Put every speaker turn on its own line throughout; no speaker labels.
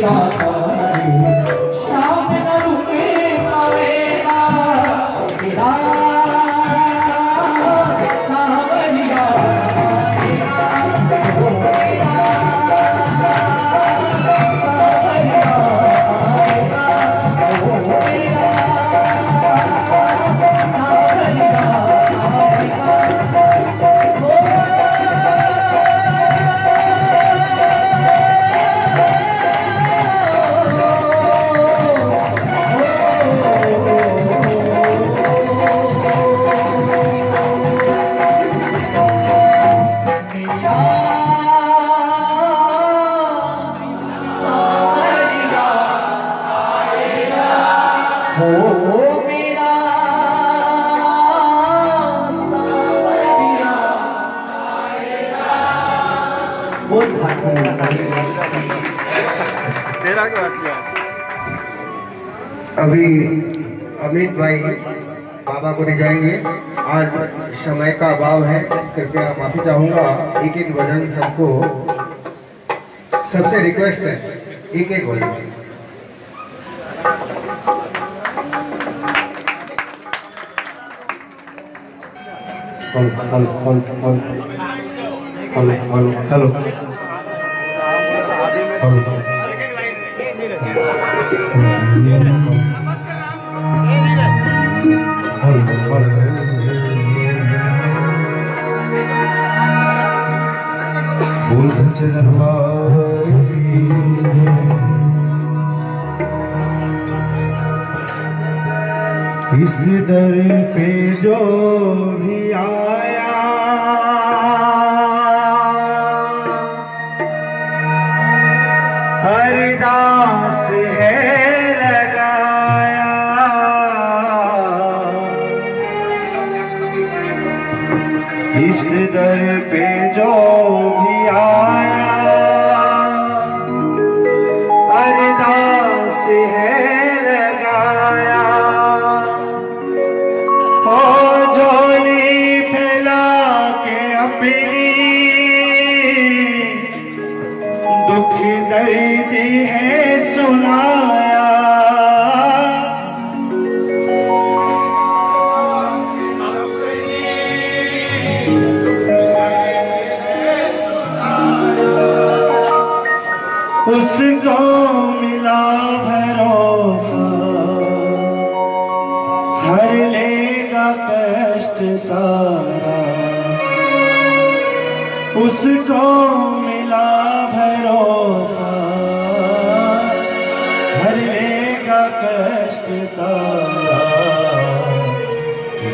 大小 पुरी जाएँगे। आज समय का अभाव है, कृपया माफ़ी चाहूँगा। एक एक भजन सबको सबसे रिक्वेस्ट है एक एक भजन
हेलो हेलो हेलो नाच दरबार इस दर पे जो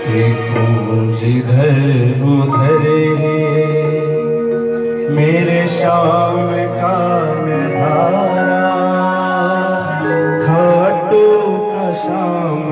देखो जिधर उधर मेरे शाम का नज़ारा। खाटू का शाम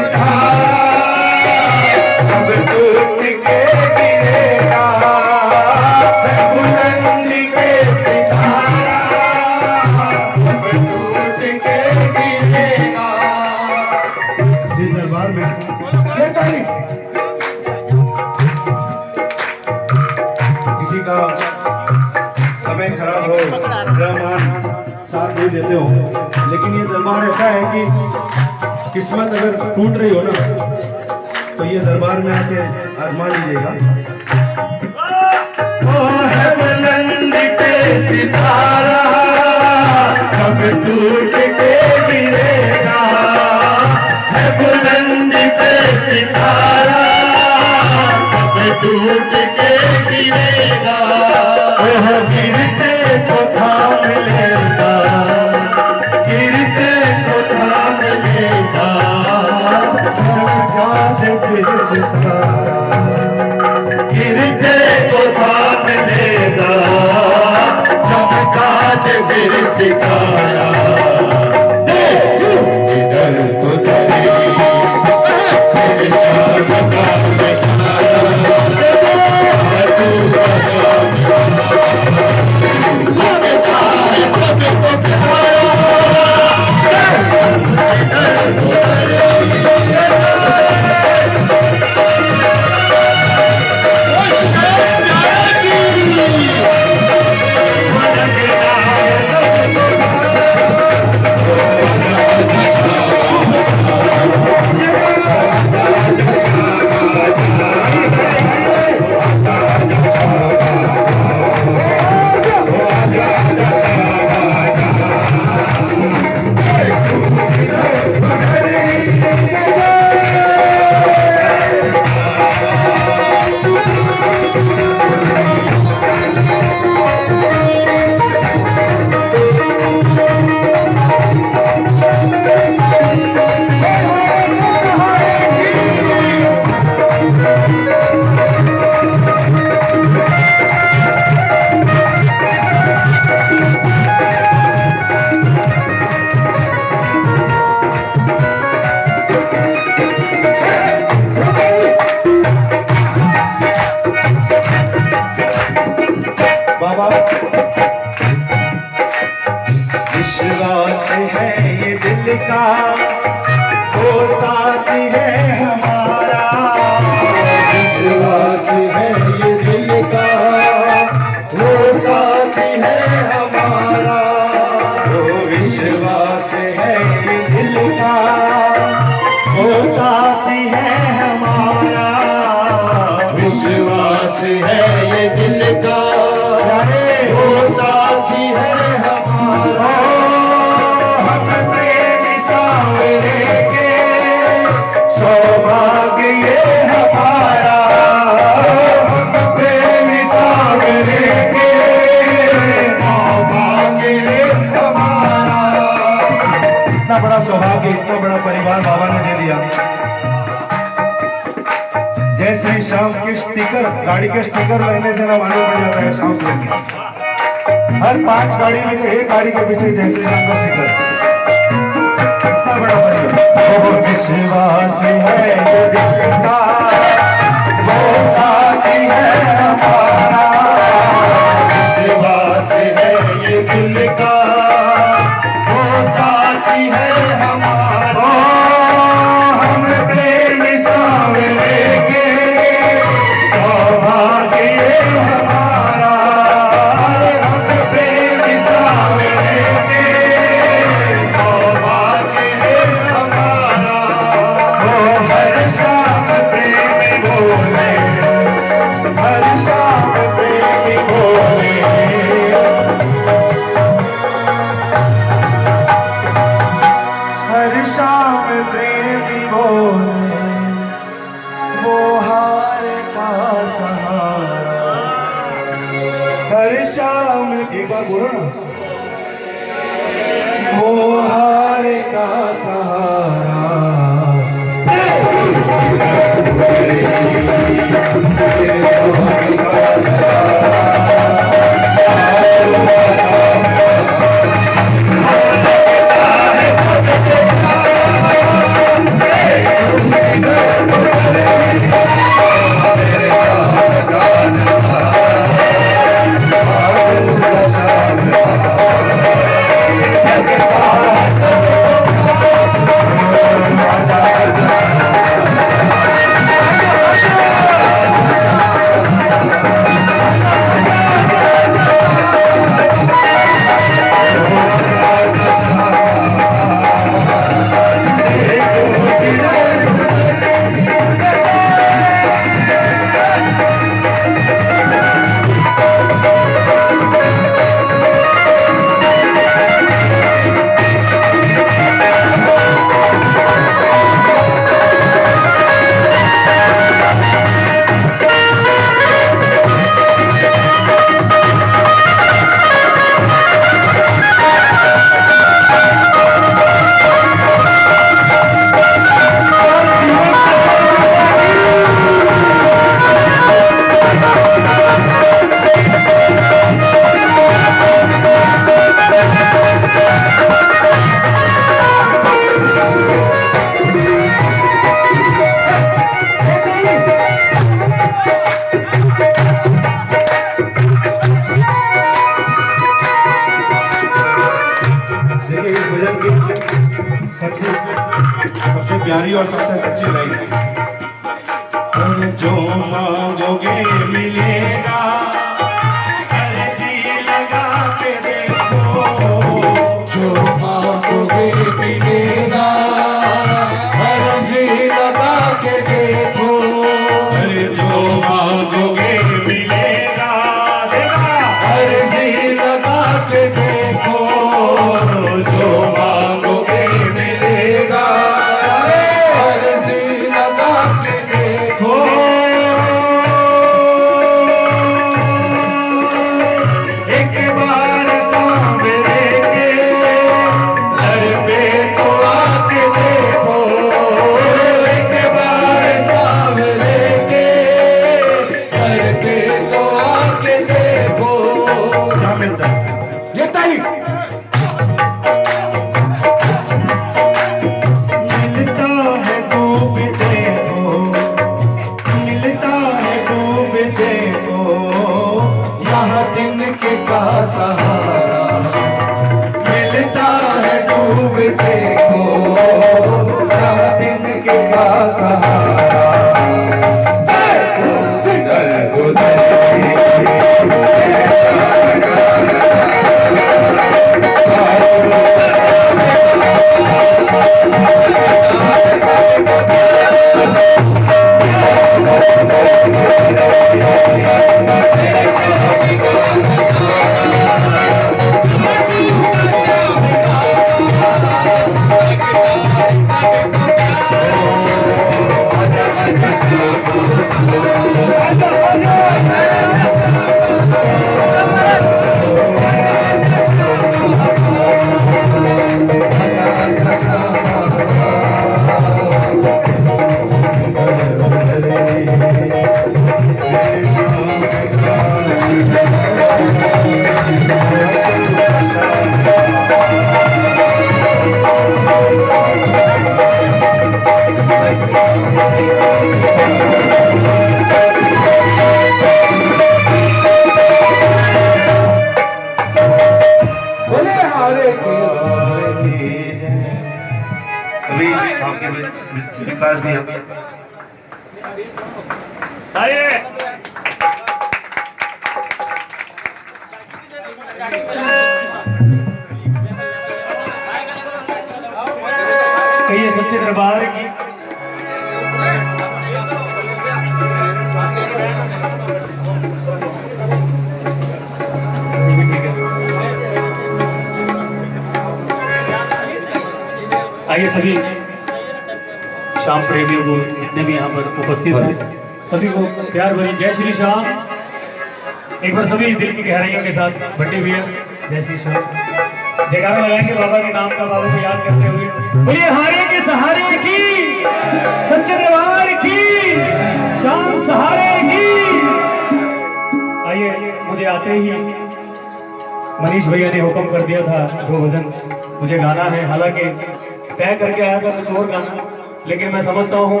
समझता हूँ,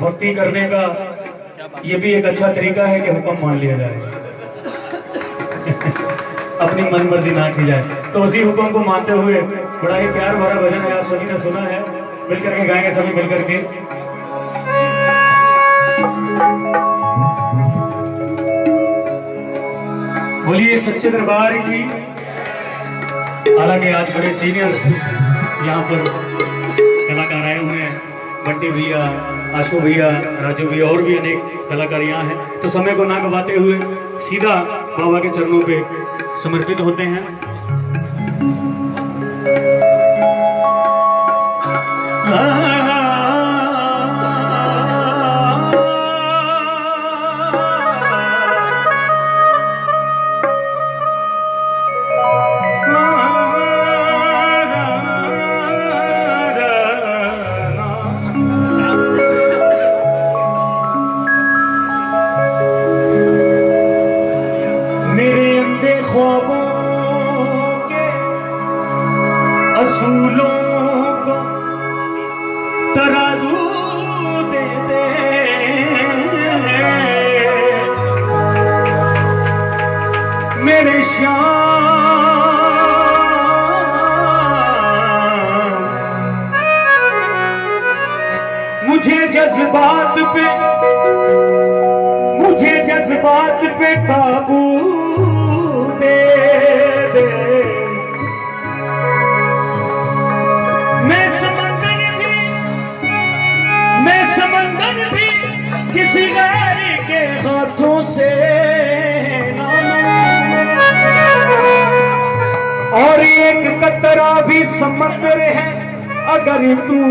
भक्ति करने का ये भी एक अच्छा तरीका है कि हुक्म मान लिया जाए। अपनी मन मर्ज़ी ना की जाए। तो उसी हुक्म को मानते हुए बड़ा ही प्यार भरा भजन है, आप सभी ने सुना है। मिलकर के गाएँगे सभी मिलकर के। बोलिए सच्चे दरबार की। हालाँकि आज बड़े सीनियर यहाँ पर छोटे भैया, आशु भैया, राजू भैया, और भी अनेक कलाकार यहाँ हैं। तो समय को ना गवाते हुए सीधा बाबा के चरणों पे समर्पित होते हैं। Espírito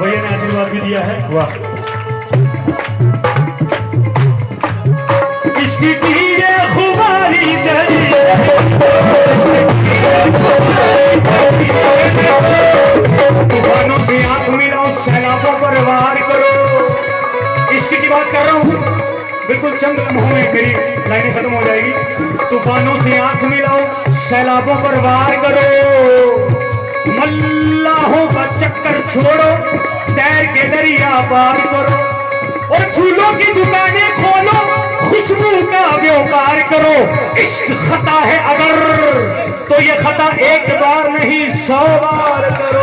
भैया ने आशीर्वाद भी दिया है। वाह। बात कर रहा हूँ। बिल्कुल चंद लम्हों में मेरी लाइनें खत्म हो जाएगी। तूफानों से आँख मिलाओ सैलाबों पर वार करो। मल्लाहों का चक्कर छोड़ो। व्यापार करो और फूलों की दुकानें खोलो, खुशबू का व्यापार करो। इश्क खता है अगर तो ये खता एक बार नहीं, सौ बार करो।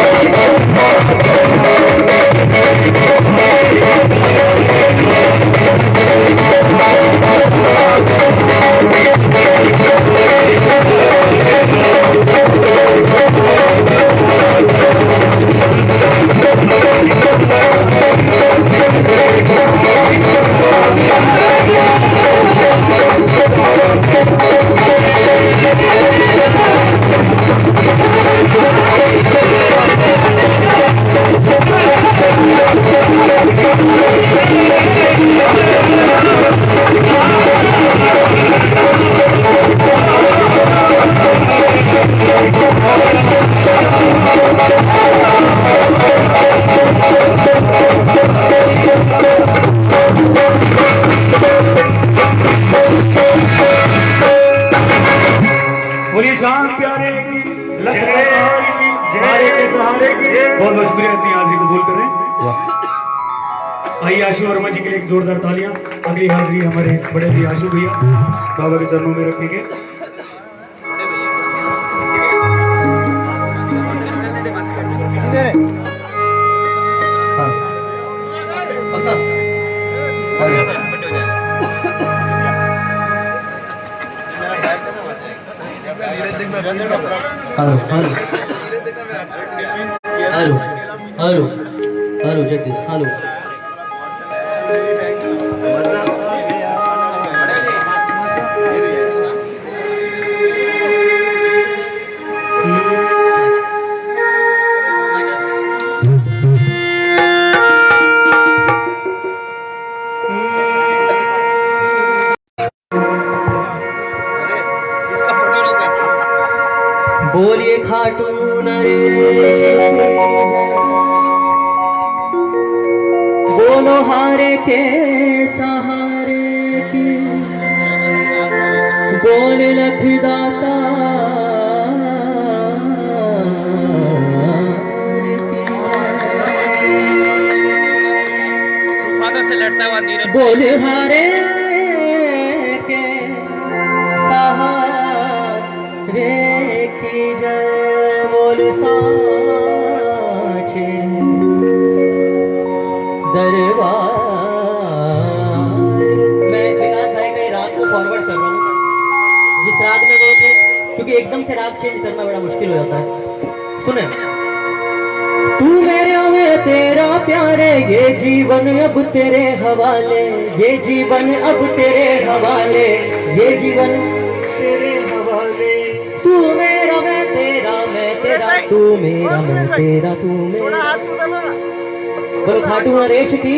खाटू नरेश की।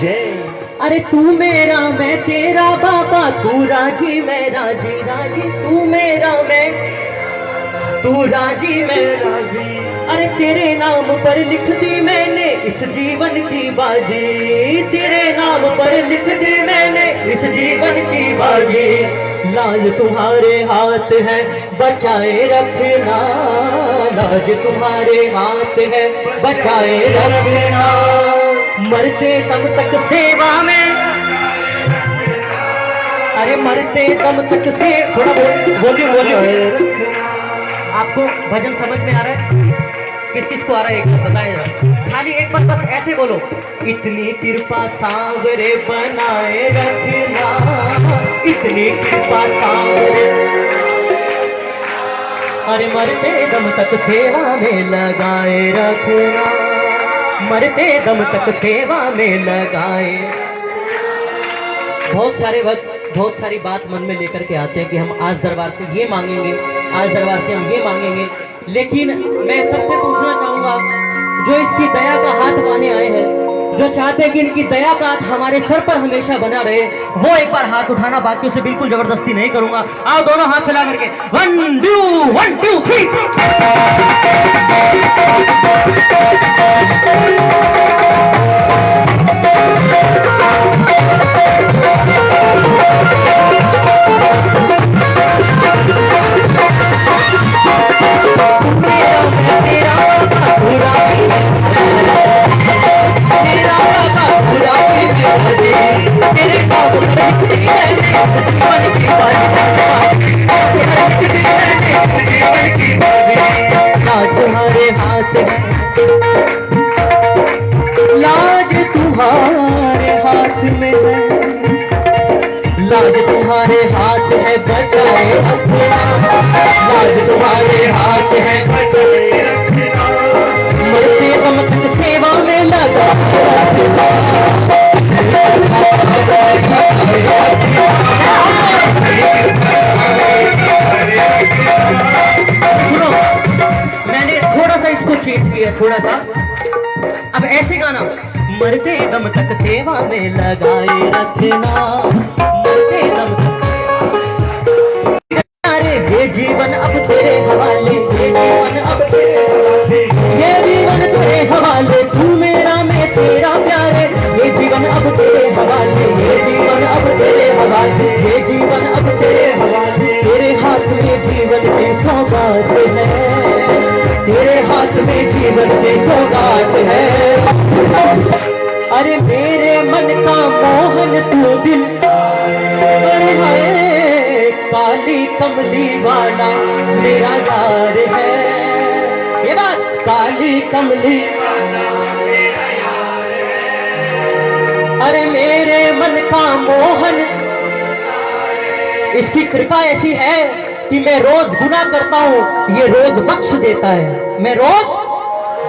जय। अरे तू मेरा मैं तेरा बाबा तू राज़ी मैं राज़ी राज़ी तू मेरा मैं तू राज़ी मैं राज़ी। अरे तेरे नाम पर लिख दी मैंने इस जीवन की बाजी। तेरे नाम पर लिख दी मैंने इस जीवन की बाजी। लाज तुम्हारे हाथ है बचाए रखना। लाज तुम्हारे हाथ है बचाए रखना। मरते दम तक सेवा में। अरे मरते दम तक से थोड़ा बोलिए बोलिए आपको भजन समझ में आ रहा है? किस किस को आ रहा है? एक बार बताए खाली एक बार बस ऐसे बोलो। इतनी कृपा सांवरे बनाए रखना। इतनी कृपा सांवरे। अरे मरते दम तक सेवा में लगाए रखना। मरते दम तक सेवा में लगाए। बहुत सारे वक्त, बहुत सारी बात मन में लेकर के आते हैं कि हम आज दरबार से ये मांगेंगे, आज दरबार से हम ये मांगेंगे। लेकिन मैं सबसे पूछना चाहूँगा, जो इसकी दया का हाथ माने आए हैं जो चाहते हैं कि इनकी दया का हमारे सर पर हमेशा बना रहे, वो एक बार हाथ उठाना बाकी उसे बिल्कुल ज़बरदस्ती नहीं करूँगा। आओ दोनों हाथ चला करके। One two one two three लाज तुम्हारे हाथ है। बचाए लाज तुम्हारे हाथ है मरते दम तक सेवा में लगा। थोड़ा सा अब ऐसे गाना, मरते दम तक सेवा में लगाए रखना। मरते दम तक अरे ये जीवन अब तेरे हवाले ये जीवन अब तेरे ये जीवन तेरे हवाले जीवन अब तेरे हवाले। ये जीवन अब तेरे हवाले। तेरे हाथ में जीवन की सौगात है। तेरे हाथ में जीवन की सौगात है। अरे मेरे मन का मोहन तू दिल। अरे हाय, काली कमली वाला मेरा यार है। ये बात, काली कमली। अरे मेरे मन का मोहन। इसकी कृपा ऐसी है कि मैं रोज गुना करता हूँ, ये रोज बख्श देता है। मैं रोज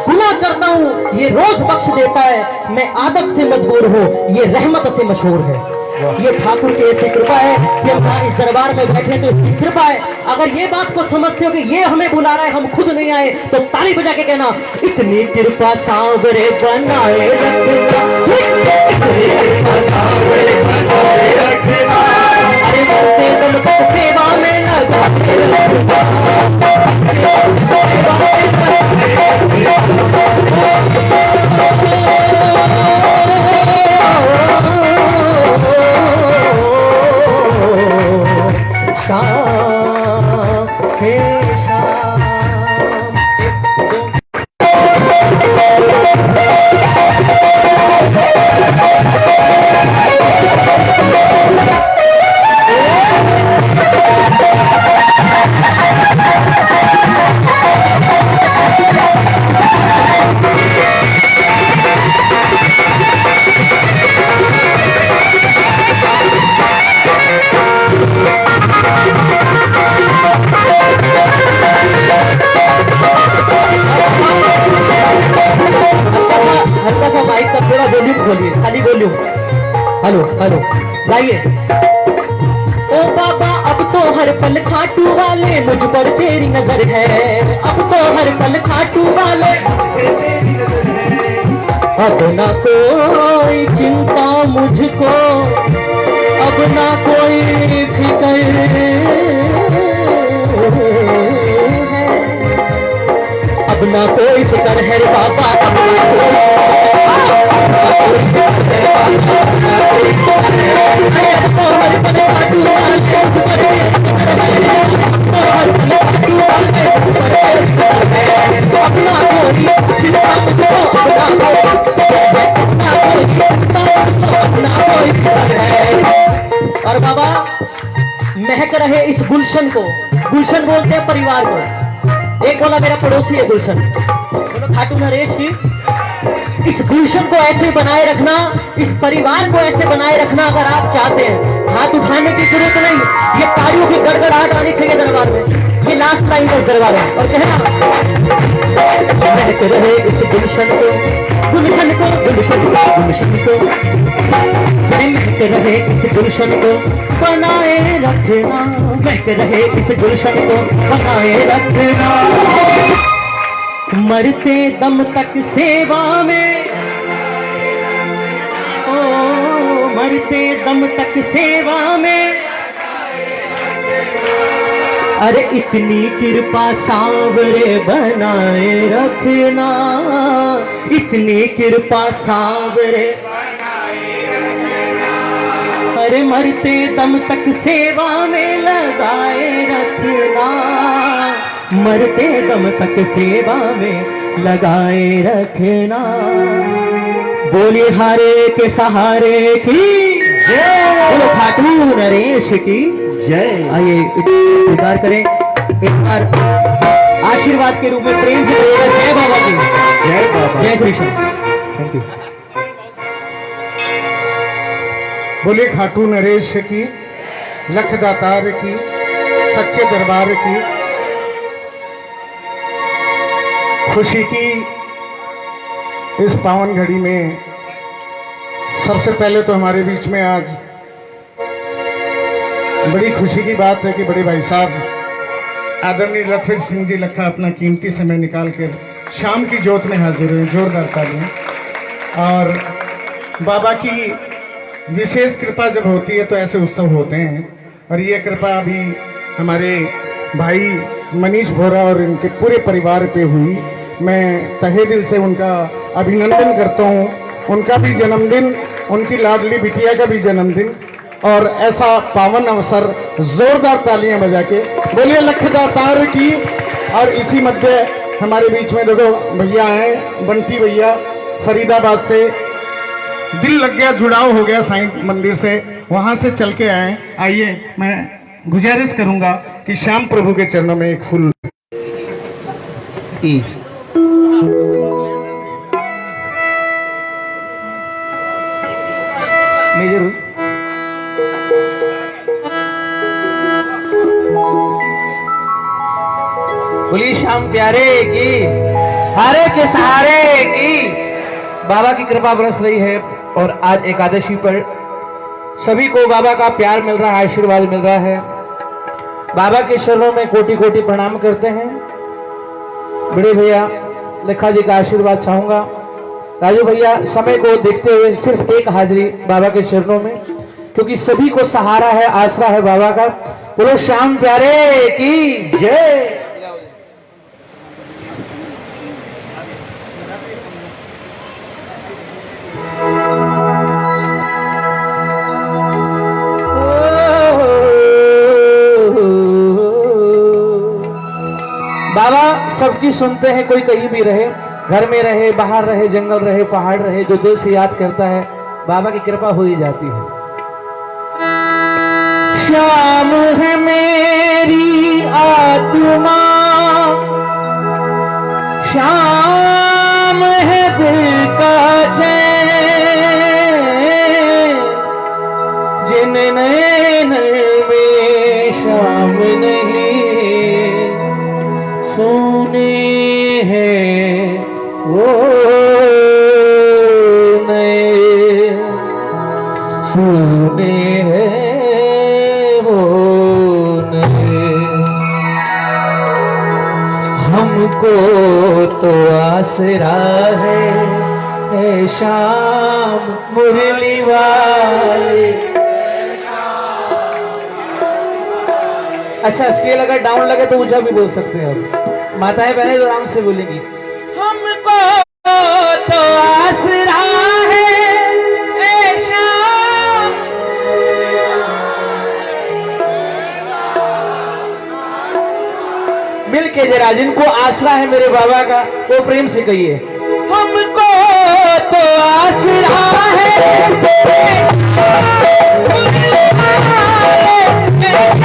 गुना करता हूँ, ये रोज बख्श देता है। मैं आदत से मजबूर हूँ, ये रहमत से मशहूर है। ये ठाकुर की ऐसी कृपा है कि हम इस दरबार में बैठे तो इसकी कृपा है। अगर ये बात को समझते हो कि ये हमें बुला रहा है, हम खुद नहीं आए तो ताली बजा के कहना, इतनी कृपा सांवरे बनाए सेवा में हेलो हेलो। लाइए। ओ बाबा, अब तो हर पल खाटू वाले मुझ पर तेरी नज़र है। अब तो हर पल खाटू वाले। अब ना कोई चिंता मुझको। अब ना कोई फ़िक्र अब ना कोई फ़िक्र है बाबा, अब ना कोई और बाबा, महक रहे इस गुलशन को। गुलशन बोलते हैं परिवार को। एक बोला, मेरा पड़ोसी है गुलशन। बोलो, खाटू नरेश की इस गुलशन को ऐसे बनाए रखना, इस परिवार को ऐसे बनाए रखना अगर आप चाहते हैं। हाथ उठाने की ज़रूरत नहीं। ये तालियों की गड़गड़ाहट आनी चाहिए दरबार में। ये लास्ट लाइन है दरबार में और कहना रहे इस गुलशन को। गुलशन को गुलशन को गुलशन को। रहे इस गुलशन को। बनाए रखना। महक रहे इस गुलशन को। बनाए रखना। मरते दम तक सेवा में मरते दम तक सेवा में। अरे इतनी कृपा सांवरे बनाए रखना। इतनी कृपा सांवरे अरे मरते दम तक सेवा में लगाए रखना। मरते दम तक सेवा में लगाए रखना। बोलिए हारे के सहारे की। जय बोलो खाटू नरेश की। जय आइए स्वीकार करें। एक बार आशीर्वाद के रूप में प्रेम से जय बाबा की। जय बाबा। जय श्री श्याम थैंक यू
बोले खाटू नरेश की लखदातार की सच्चे दरबार की खुशी की इस पावन घड़ी में सबसे पहले तो हमारे बीच में आज बड़ी खुशी की बात है कि बड़े भाई साहब, आदरणीय लखविंद सिंह जी लखा अपना कीमती समय निकाल कर शाम की जोत में हाजिर हुए, जोरदार तालियाँ। और बाबा की विशेष कृपा जब होती है तो ऐसे उत्सव होते हैं। और ये कृपा अभी हमारे भाई मनीष भोरा और इनके पूरे परिवार पे हुई। मैं तहे दिल से उनका अभिनंदन करता हूँ। उनका भी जन्मदिन, उनकी लाडली बिटिया का भी जन्मदिन। और ऐसा पावन अवसर, जोरदार तालियाँ बजा के। बोलिए लखदातार की। और इसी मध्य हमारे बीच में देखो, भैया हैं, बंटी भैया, फरीदाबाद से। दिल लग गया, जुड़ाव हो गया साईं मंदिर से। वहाँ से चल के आए। आइए, मैं गुजारिश करूँगा कि श्याम प्रभु के चरणों में एक फूल
मेजर बोलिए श्याम प्यारे की, हारे के सहारे की, बाबा की कृपा बरस रही है और आज एकादशी पर सभी को बाबा का प्यार मिल रहा है, आशीर्वाद मिल रहा है। बाबा के चरणों में कोटि कोटि प्रणाम करते हैं। बड़े भैया, लेखा जी का आशीर्वाद चाहूँगा। राजू भैया, समय को देखते हुए सिर्फ़ एक हाजिरी बाबा के चरणों में, क्योंकि सभी को सहारा है, आसरा है बाबा का। बोलो, श्याम प्यारे की जय। बाबा, सबकी सुनते हैं, कोई कहीं भी रहे। घर में रहे, बाहर रहे, जंगल रहे, पहाड़ रहे, जो दिल से याद करता है, बाबा की कृपा हो ही जाती है। श्याम है मेरी आत्मा। श्याम है दिल का चैन अगर डाउन लगे तो ऊँचा भी बोल सकते हैं। अब माताएँ बहनें तो आराम से बोलेंगी। हमको तो आसरा है मिल के जरा जिनको आसरा है मेरे बाबा का वो प्रेम से कहिए। हमको तो आसरा है कैसे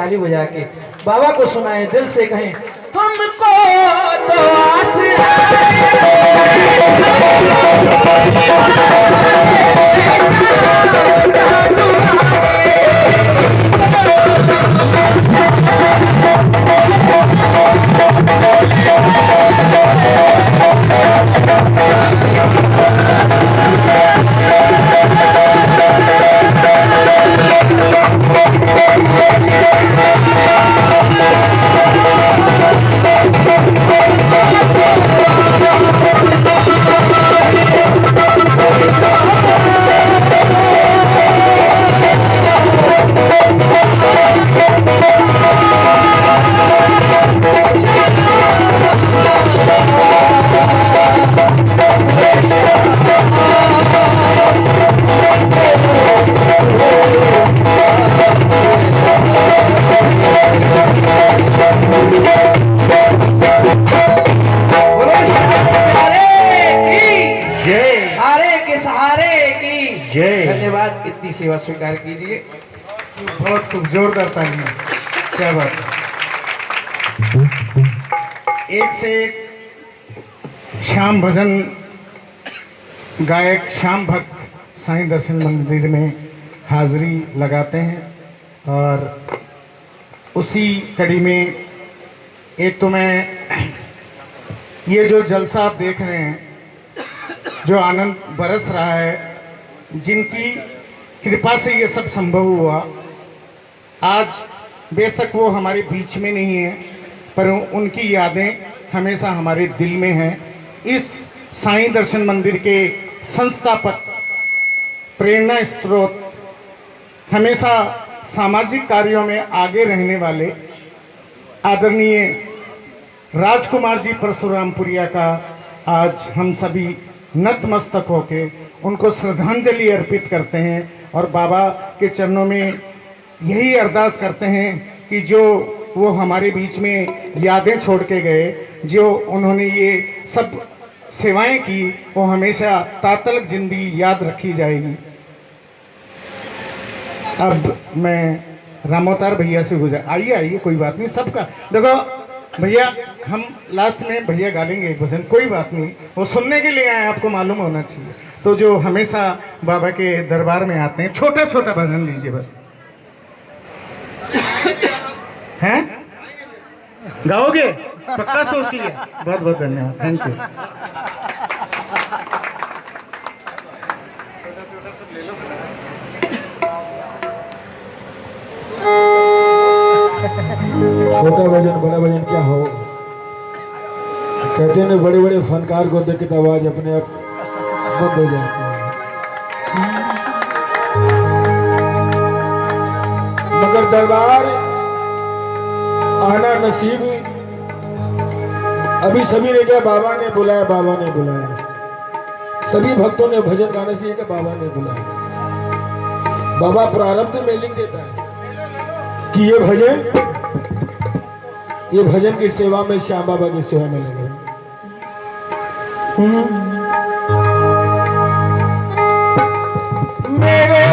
ताली बजा के बाबा को सुनाए दिल से कहें
भजन गायक श्याम भक्त साईं दर्शन मंदिर में हाजिरी लगाते हैं और उसी कड़ी में एक तो मैं ये जो जलसा आप देख रहे हैं, जो आनंद बरस रहा है, जिनकी कृपा से ये सब संभव हुआ, आज बेशक वो हमारे बीच में नहीं है, पर उनकी यादें हमेशा हमारे दिल में हैं। इस साईं दर्शन मंदिर के संस्थापक, प्रेरणा स्रोत, हमेशा सामाजिक कार्यों में आगे रहने वाले आदरणीय राजकुमार जी परशुरामपुरिया का आज हम सभी नतमस्तक होके उनको श्रद्धांजलि अर्पित करते हैं और बाबा के चरणों में यही अरदास करते हैं कि जो वो हमारे बीच में यादें छोड़ के गए, जो उन्होंने ये सब सेवाएँ की, वो हमेशा तातलक ज़िंदगी याद रखी जाएगी। अब मैं रामोतार भैया से गुजर, आइए आइए, कोई बात नहीं, सबका, देखो, भैया, हम लास्ट में भैया गालेंगे एक भजन, कोई बात नहीं, वो सुनने के लिए आए, आपको मालूम होना चाहिए। तो जो हमेशा बाबा के दरबार में आते हैं छोटा छोटा भजन लीजिए बस। हैं? गाओगे? पक्का सोच लिया बहुत बहुत धन्यवाद। थैंक यू
छोटा वज़न बड़ा वज़न क्या हो? कहते हैं बड़े बड़े फनकार को देख के तो आवाज़ अपने आप बंद हो जाती है। मगर दरबार आना नसीब अभी सभी ने क्या बाबा ने बुलाया, बाबा ने बुलाया। सभी भक्तों ने भजन गाने से क्या बाबा ने बुलाया। बाबा प्रारब्ध में लिख देता है कि ये भजन ये भजन की सेवा में श्याम बाबा की सेवा में लगे मेरे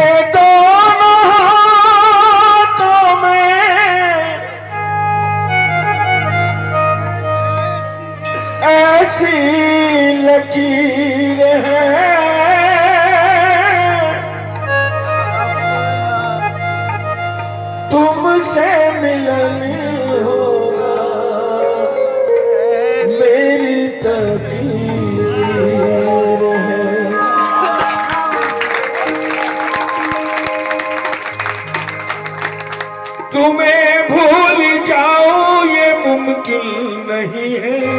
मुमकिन नहीं है।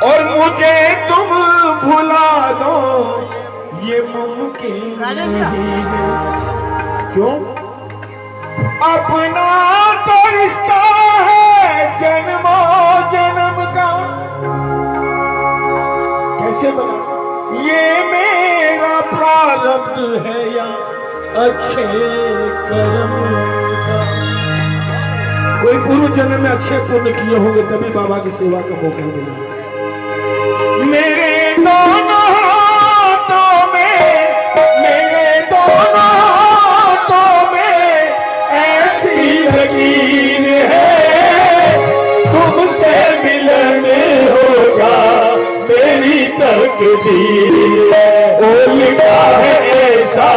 और मुझे तुम भुला दो ये मुमकिन नहीं है। क्यों? अपना तो रिश्ता है जन्मो जन्म का। कैसे बना? ये मेरा प्रारब्ध है या अच्छे कर्म? कोई पूर्व जन्म में अच्छे पुण्य किए होंगे, तभी बाबा की सेवा का मौका मिला मेरे दोनों हाथों में है, तुमसे मिलने होगा मेरी तकदीर लिखा है ऐसा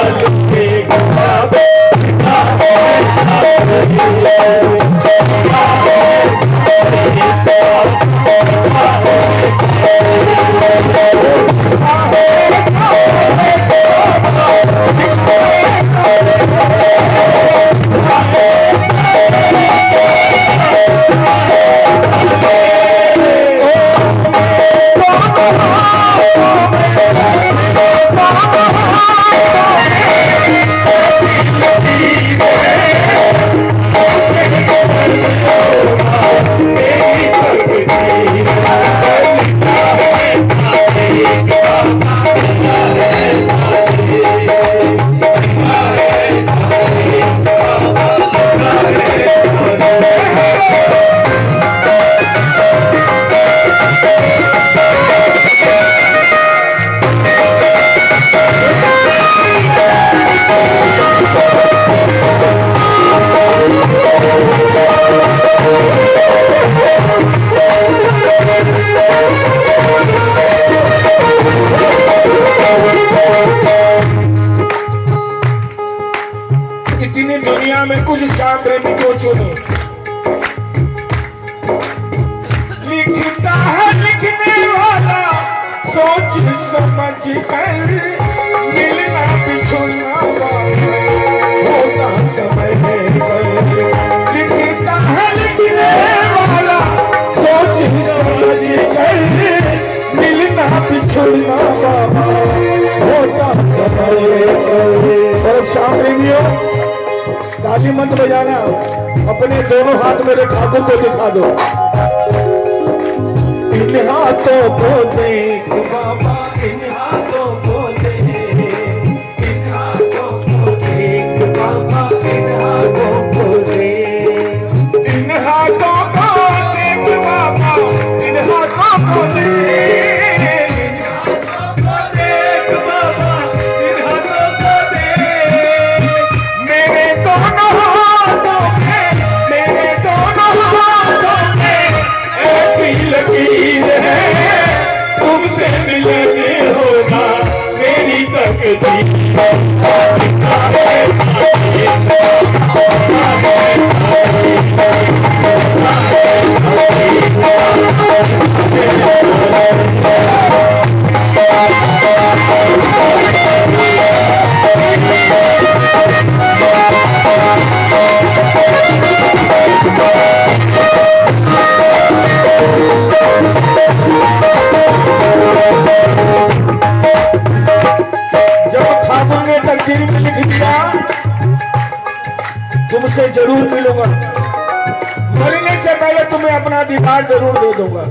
ज़रूर दे दूँगा।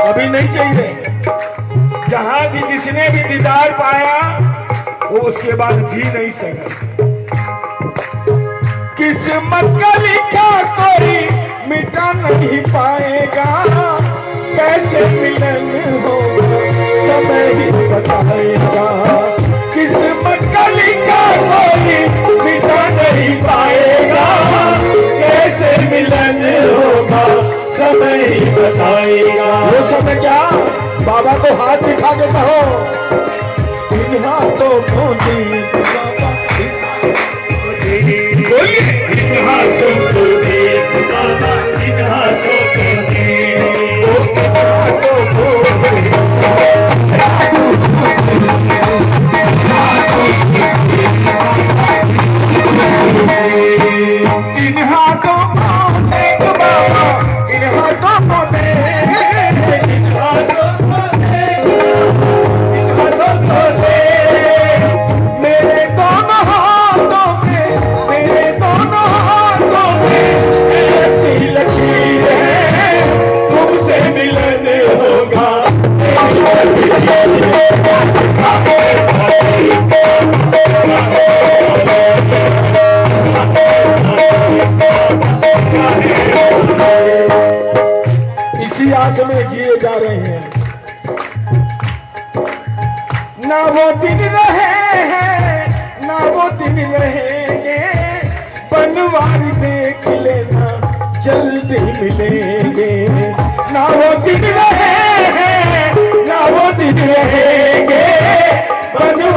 अभी नहीं चाहिए। जहाँ भी जिसने भी दीदार पाया, वो उसके बाद जी नहीं सका। किस्मत का लिखा कोई मिटा नहीं पाएगा। कैसे मिलन होगा समय ही बताएगा। किस्मत का लिखा कोई मिटा नहीं पाएगा। कैसे मिलन समय ही बताएगा वो समय क्या? बाबा को हाथ दिखा के कहो। इन हाथों को दी। बाबा बोलिए। इन हाथों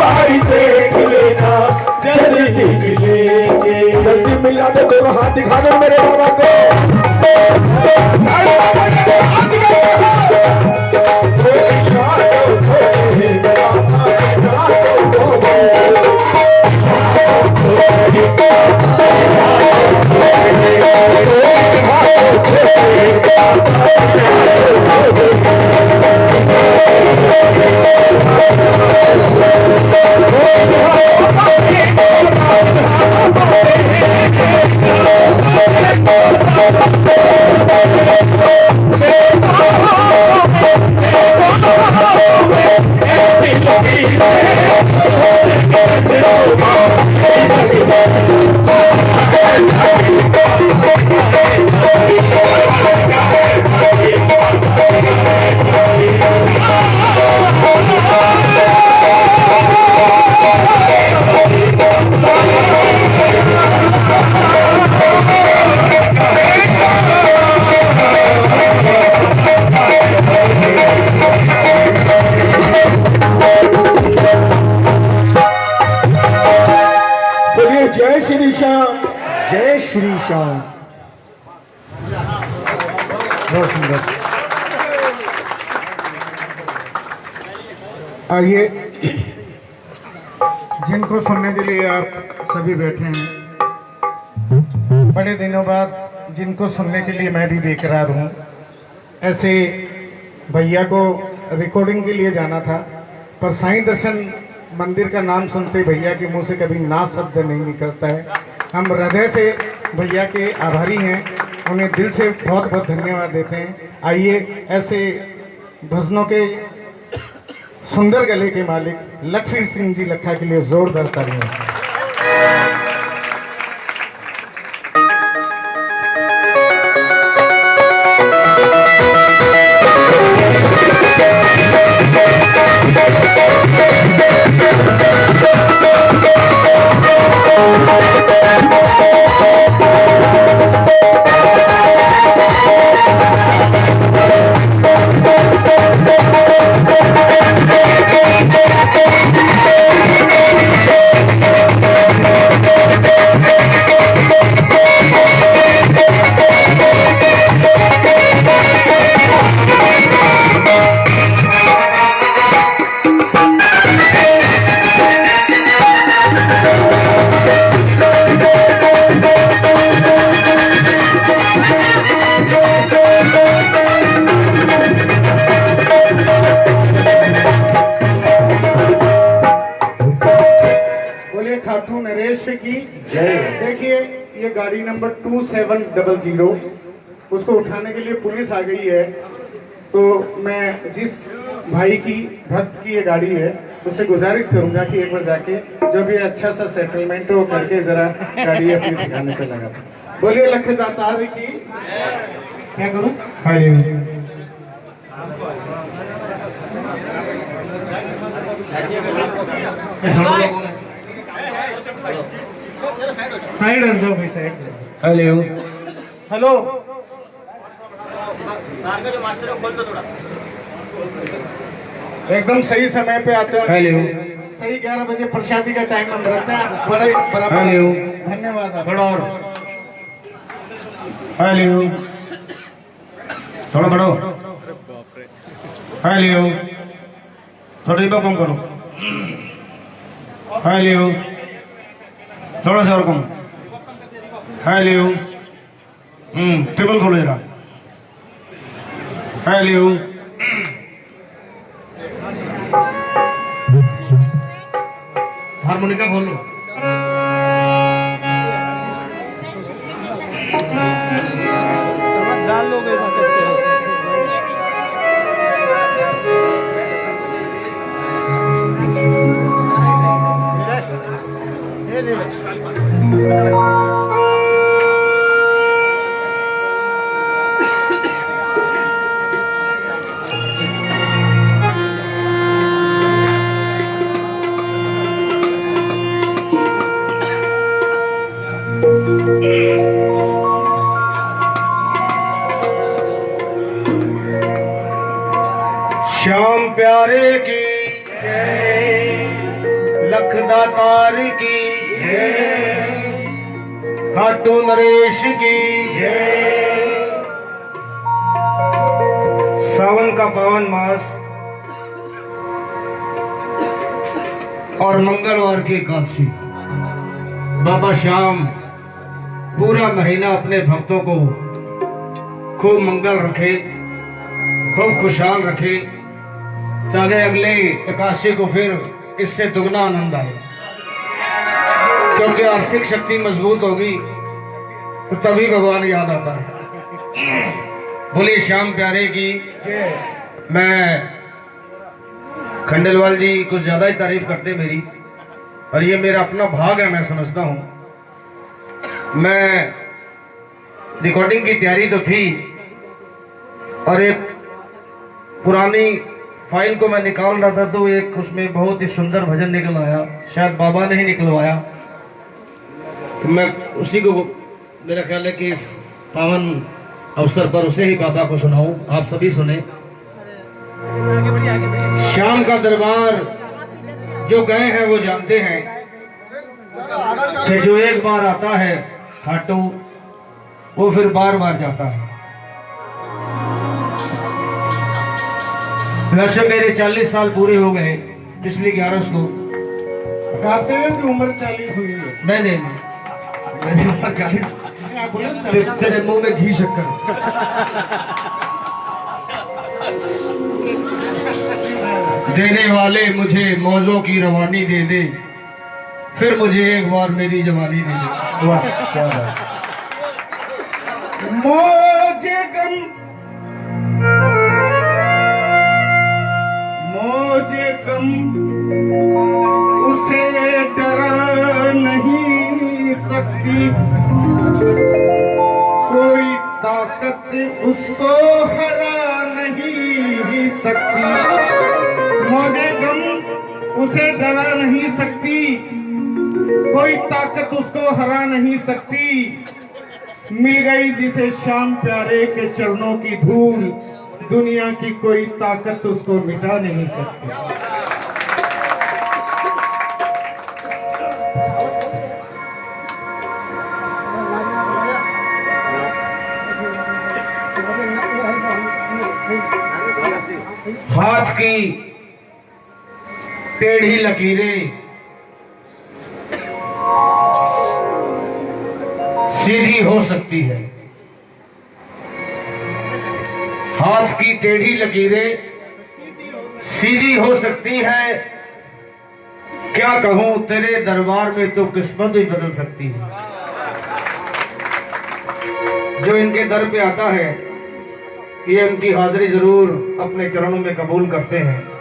बनवारी देख लेना जल्दी मिलेंगे जल्दी मिला दे दोनों हाथ दिखा दो मेरे बाबा को। अरे बाबा
सुंदर आइए, जिनको सुनने के लिए आप सभी बैठे हैं। बड़े दिनों बाद जिनको सुनने के लिए मैं भी बेकरार हूँ। ऐसे भैया को रिकॉर्डिंग के लिए जाना था, पर साईं दर्शन मंदिर का नाम सुनते भैया के मुँह से कभी ना शब्द नहीं निकलता है। हम हृदय से भैया के आभारी हैं। उन्हें दिल से बहुत बहुत धन्यवाद देते हैं। आइए, ऐसे भजनों के सुंदर गले के मालिक लखवीर सिंह जी लखा के लिए जोरदार तालियाँ। Two seven double zero. उसको उठाने के लिए पुलिस आ गई है। तो मैं जिस भाई की भक्त की ये गाड़ी है उससे गुजारिश करूँगा कि एक बार जाके जो भी अच्छा सा सेटलमेंट हो करके जरा गाड़ी अपने ठिकाने पे लगा बोलिए लख दातार की। क्या करूँ? साइड हट जाओ भाई साइड
हेलो
हेलो एकदम सही समय पे आते हो।
हेलो
सही ग्यारह बजे प्रसादी का टाइम हम रखते हैं। बड़े बराबर।
हेलो।
धन्यवाद।
थोड़ा और। हेलो थोड़ा बढ़ो हेलो थोड़ा डिब्बा कम करो। हेलो थोड़ा सा और कम। हेलो हम्म ट्रिपल खोलो जरा हेलो हारमोनिका खोलो एकादशी बाबा श्याम, पूरा महीना अपने भक्तों को खूब मंगल रखे, खूब खुशहाल रखे, ताकि अगले एकादशी को फिर इससे दुगना आनंद आए। क्योंकि आर्थिक शक्ति मज़बूत होगी तो तभी भगवान याद आता है। बोले श्याम प्यारे की, मैं खंडेलवाल जी कुछ ज़्यादा ही तारीफ़ करते मेरी। और ये मेरा अपना भाग है मैं समझता हूँ। मैं रिकॉर्डिंग की तैयारी तो थी और एक पुरानी फ़ाइल को मैं निकाल रहा था तो एक उसमें बहुत ही सुंदर भजन निकल आया। शायद बाबा ने ही निकलवाया। तो मैं उसी को मेरा ख्याल है कि इस पावन अवसर पर उसे ही बाबा को सुनाऊं। आप सभी सुने। शाम का दरबार जो गए हैं वो जानते हैं। कि जो एक बार आता है खाटू वो फिर बार बार जाता है। वैसे मेरे 40 साल पूरे हो गए पिछली ग्यारह को।
गाते हुए की उम्र चालीस हुई है?
नहीं नहीं नहीं। मेरी उम्र चालीस
आप बोले? ना 40
तेरे मुँह में घी शक्कर। देने वाले मुझे मौजों की रवानी दे दे। फिर मुझे एक बार मेरी जवानी दे दे। वाह, क्या बात
मौजे गम। मौजे गम। उसे डरा नहीं सकती। कोई ताकत उसको हरा नहीं सकती। मौजे गम उसे डरा नहीं सकती। कोई ताकत उसको हरा नहीं सकती। मिल गई जिसे शाम प्यारे के चरणों की धूल। दुनिया की कोई ताकत उसको मिटा नहीं सकती।
हाथ की टेढ़ी लकीरें सीधी हो सकती है। हाथ की टेढ़ी लकीरें सीधी हो सकती है। क्या कहूँ, तेरे दरबार में तो किस्मत भी बदल सकती है। जो इनके दर पे आता है, ये उनकी हाजिरी ज़रूर अपने चरणों में कबूल करते हैं।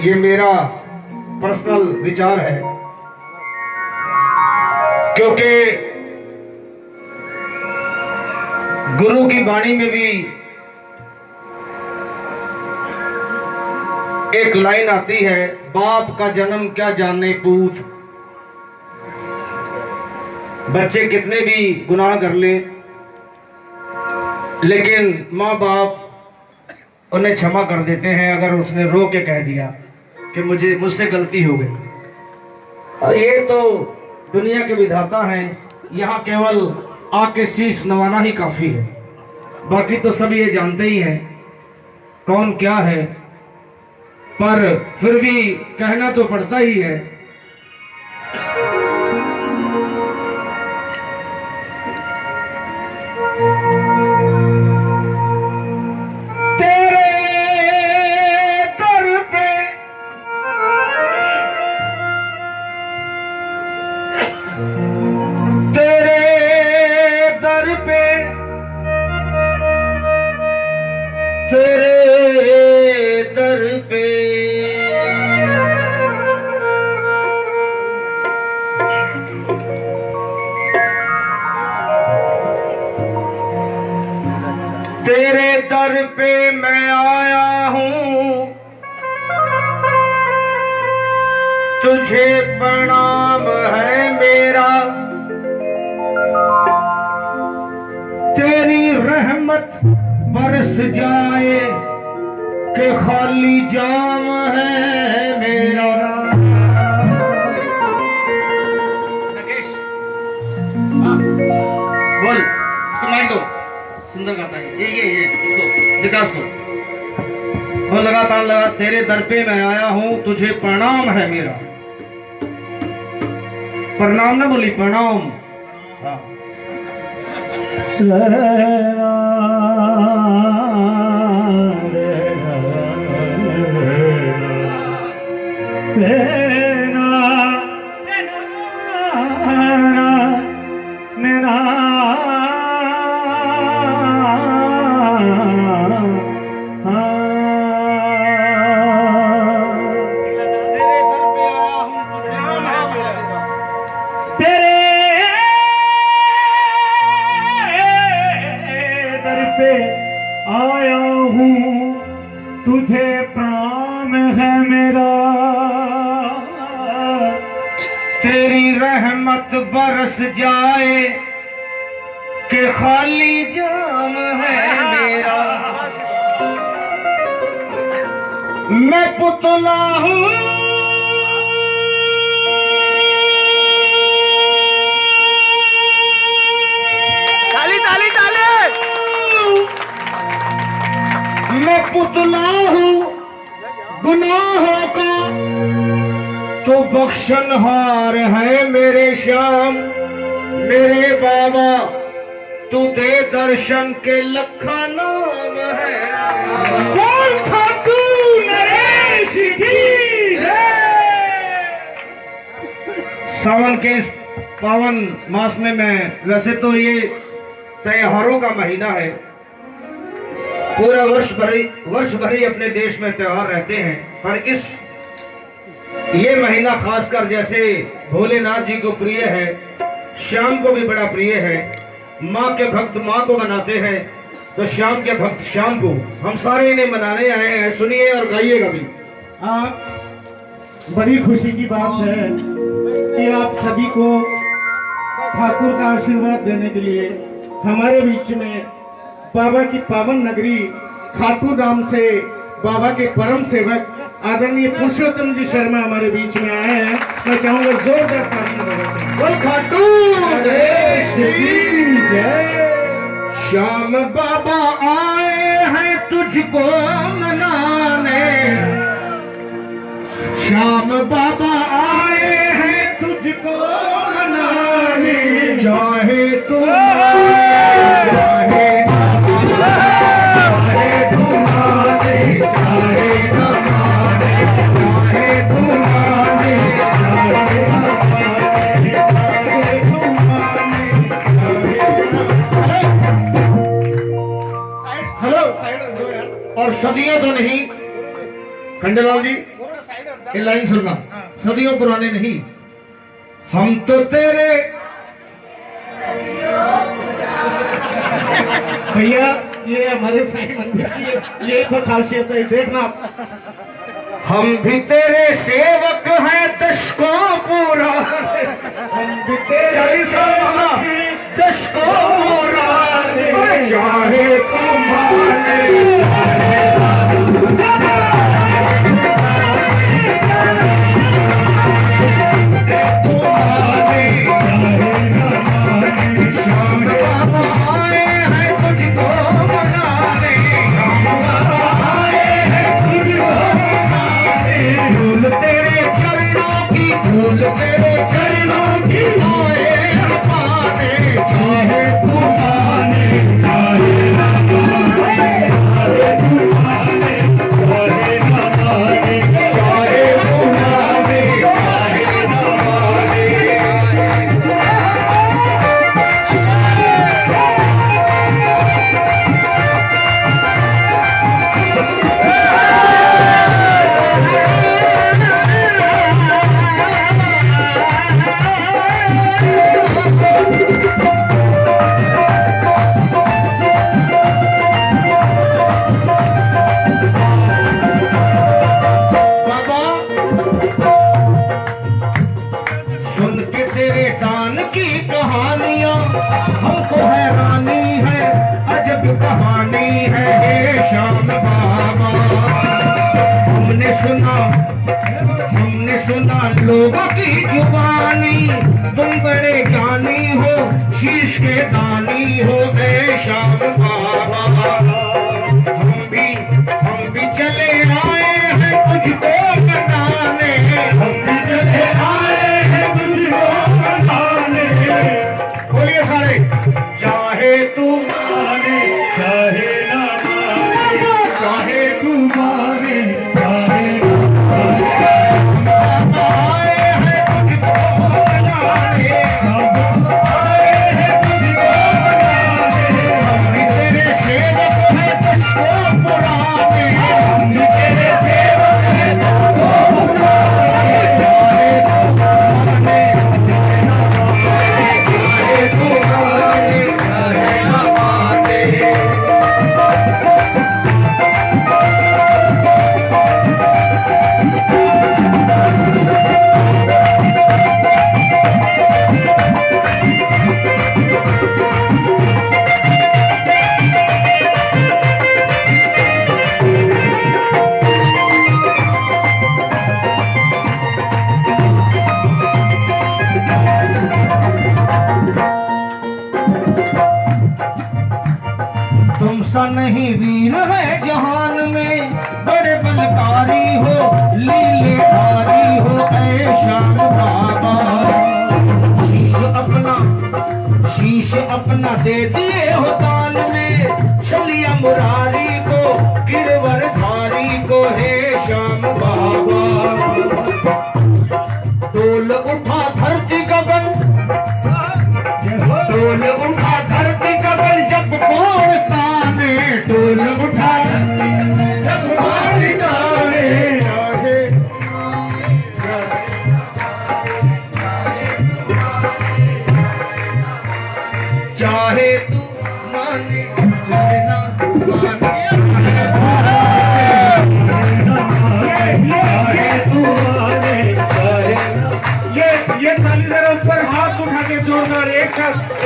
ये मेरा पर्सनल विचार है। क्योंकि गुरु की वाणी में भी एक लाइन आती है, बाप का जन्म क्या जानने पूत। बच्चे कितने भी गुनाह कर ले, लेकिन माँ बाप उन्हें क्षमा कर देते हैं अगर उसने रो के कह दिया। कि मुझे, मुझसे गलती हो गई। और ये तो दुनिया के विधाता हैं। यहाँ केवल आके शीश नवाना ही काफ़ी है। बाकी तो सब ये जानते ही हैं। कौन क्या है? पर फिर भी कहना तो पड़ता ही है प्रणाम ना बोली प्रणाम हाँ तो ये त्योहारों का महीना है। पूरा वर्ष भरी वर्ष भरी अपने देश में त्योहार रहते हैं। पर इस, ये महीना खासकर जैसे भोलेनाथ जी को प्रिय है, श्याम को भी बड़ा प्रिय है। माँ के भक्त माँ को मनाते हैं तो श्याम के भक्त श्याम को। हम सारे इन्हें मनाने आए हैं, सुनिए और गाइएगा भी।
आप बड़ी खुशी की बात है कि आप सभी को ठाकुर का आशीर्वाद देने के लिए हमारे बीच में बाबा की पावन नगरी खाटू धाम से बाबा के परम सेवक आदरणीय पुरुषोत्तम जी शर्मा हमारे बीच में आए हैं। मैं चाहूँगा जोरदार ताली
खाटू। श्याम बाबा आए हैं तुझको मनाने। श्याम बाबा आए चाहे तुम और सदियों तो नहीं। खंडेलाल जी ये लाइन सुनना। सदियों पुराने नहीं। हम तो तेरे
भैया ये हमारे साईं मंदिर की ये, तो खासियत है देखना
हम भी तेरे सेवक हैं दश को पूरा।
हम भी तेरे
सेवक दश को पूरा। चाहे तुम्हारे बख्शीश के दानी हो गए शाम बाबा। हम भी हम भी चले आए हैं तुझको बताने। हम भी चले आए हैं तुझको बताने। बोलिए सारे जा दे
दी
Yes.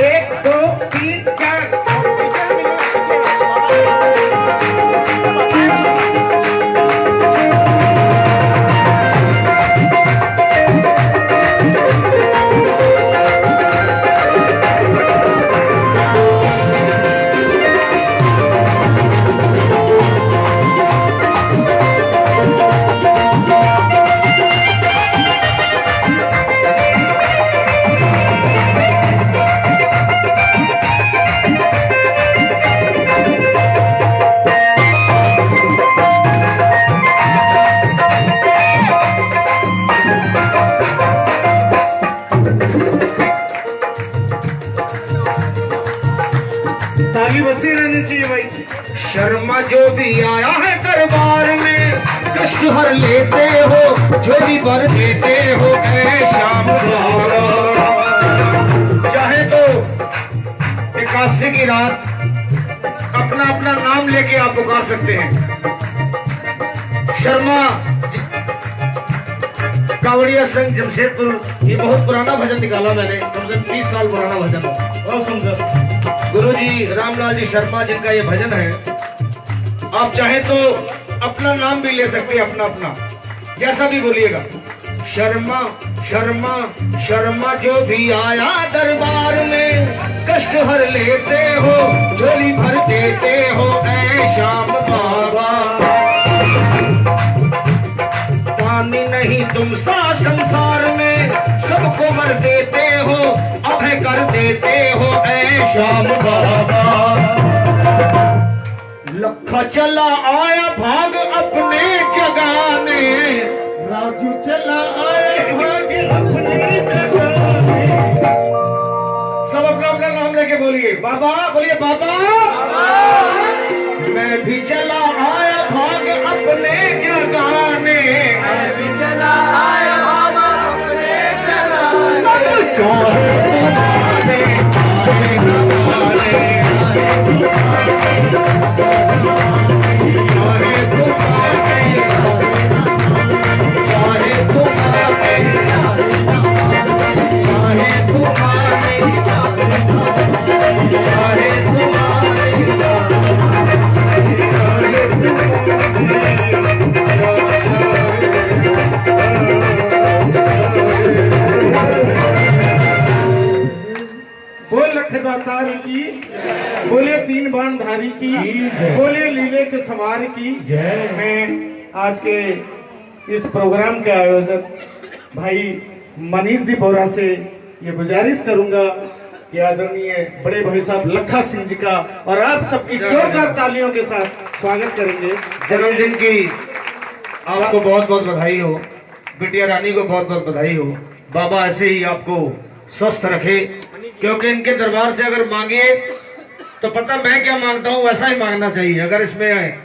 सकते हैं। शर्मा कावड़िया संघ जमशेदपुर ये बहुत पुराना भजन निकाला मैंने कम से कम तीस साल पुराना भजन।
बहुत सुंदर।
गुरु जी रामलाल जी शर्मा जिनका ये भजन है आप चाहे तो अपना नाम भी ले सकते हैं अपना अपना जैसा भी बोलिएगा। शर्मा शर्मा शर्मा जो भी आया दरबार में कष्ट हर लेते हो झोली भर देते हो, ऐ श्याम बाबा। पानी नहीं तुम सा संसार में, सबको मर देते हो, अभय कर देते हो, ऐ श्याम बाबा। लखा चला आया भाग अपने जगाने।
राजू चला आए भाग्य अपनी
अपना बोलिए बाबा बोलिए बाबा। मैं भी चला आया भाग अपने जगाने। मैं भी चला आया भाग अपने जगाने।
इस प्रोग्राम के आयोजक भाई मनीष जी बोरा से ये गुजारिश करूँगा कि आदरणीय बड़े भाई साहब लखा सिंह जी का और आप सबकी जोरदार तालियों के साथ स्वागत करेंगे।
जन्मदिन की आपको बहुत बहुत बधाई हो। बिटिया रानी को बहुत बहुत बधाई हो। बाबा ऐसे ही आपको स्वस्थ रखे क्योंकि इनके दरबार से अगर मांगे तो पता मैं क्या माँगता हूँ वैसा ही मांगना चाहिए। अगर इसमें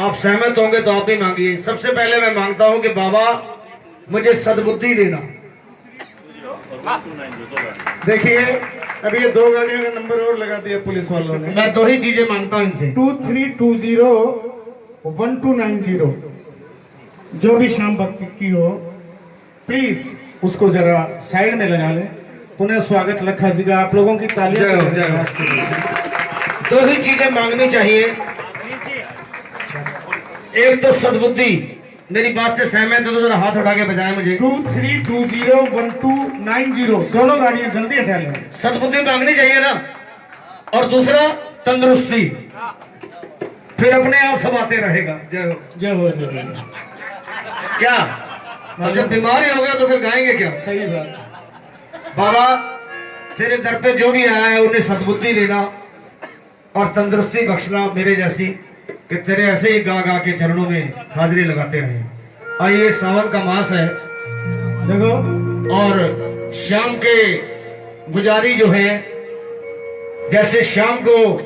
आप सहमत होंगे तो आप भी मांगिए। सबसे पहले मैं माँगता हूँ कि बाबा मुझे सदबुद्धि देना।
देखिए अभी ये दो गाड़ियों का नंबर और लगा दिया पुलिस वालों ने।
मैं दो ही चीज़ें माँगता हूँ इनसे।
Two three two zero one two nine zero. जो भी शाम भक्ति की हो प्लीज़ उसको जरा साइड में लगा ले। पुनः स्वागत लखा जी का। आप लोगों की तालियाँ
हो, दो ही चीज़ें मांगनी चाहिए। एक तो सदबुद्धि। मेरी बात से सहमत हो तो जरा हाथ उठा के बजाए मुझे।
Two three two zero one two nine zero दोनों गाड़ियाँ जल्दी हटा लें।
सद्बुद्धि मांगनी चाहिए ना। और दूसरा तंदुरुस्ती। फिर अपने आप सब आते रहेगा। जय हो।
जय हो जय
क्या? और जब बीमारी हो गया तो फिर गाएँगे क्या?
सही बात।
बाबा तेरे दर पे जो भी आया है उन्हें सदबुद्धि देना और तंदुरुस्ती बख्शना मेरे जैसी। कि तेरे ऐसे ही गा गा के चरणों में हाजिरी लगाते रहे। आइए सावन का मास है।
देखो,
और शाम के गुजारी जो है, जैसे शाम को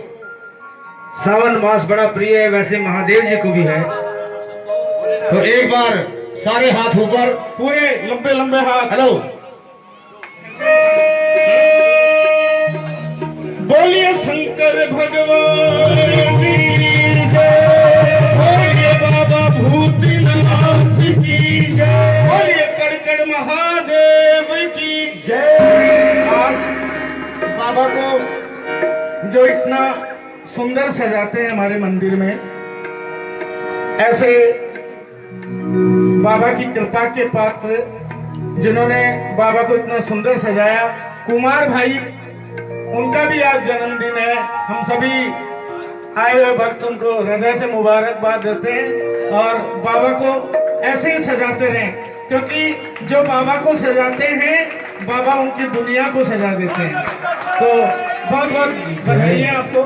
सावन मास बड़ा प्रिय है, वैसे महादेव जी को भी है। तो एक बार सारे हाथ ऊपर,
पूरे लंबे लंबे हाथ।
हेलो।
बोलिए शंकर भगवान। की जय। बोलिए, कड़कड़ महादेव की जय। आज बाबा को जो इतना सुंदर सजाते हैं हमारे मंदिर में, ऐसे बाबा की कृपा के पात्र जिन्होंने बाबा को इतना सुंदर सजाया, कुमार भाई, उनका भी आज जन्मदिन है। हम सभी आए हुए भक्त उनको हृदय से मुबारकबाद देते हैं और बाबा को ऐसे ही सजाते रहें, क्योंकि जो बाबा को सजाते हैं, बाबा उनकी दुनिया को सजा देते हैं। तो बहुत बहुत बधाई आपको।